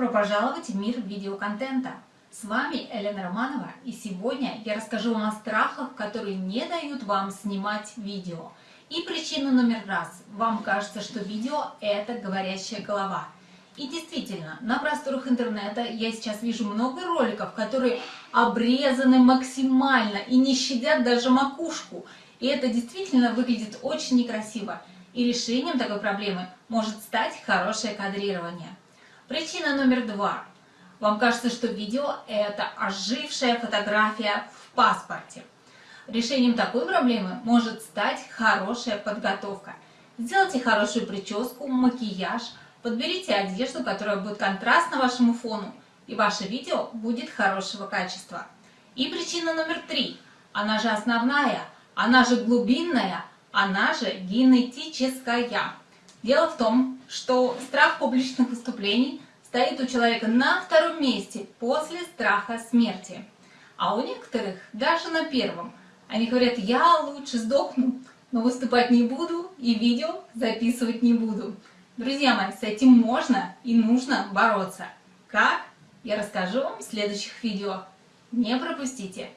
Добро пожаловать в мир видеоконтента! С вами Елена Романова и сегодня я расскажу вам о страхах, которые не дают вам снимать видео. И причина номер раз. Вам кажется, что видео это говорящая голова. И действительно, на просторах интернета я сейчас вижу много роликов, которые обрезаны максимально и не щадят даже макушку. И это действительно выглядит очень некрасиво. И решением такой проблемы может стать хорошее кадрирование. Причина номер два. Вам кажется, что видео – это ожившая фотография в паспорте. Решением такой проблемы может стать хорошая подготовка. Сделайте хорошую прическу, макияж, подберите одежду, которая будет контрастна вашему фону, и ваше видео будет хорошего качества. И причина номер три. Она же основная, она же глубинная, она же генетическая. Дело в том, что страх публичных выступлений стоит у человека на втором месте после страха смерти. А у некоторых даже на первом. Они говорят, я лучше сдохну, но выступать не буду и видео записывать не буду. Друзья мои, с этим можно и нужно бороться. Как? Я расскажу вам в следующих видео. Не пропустите!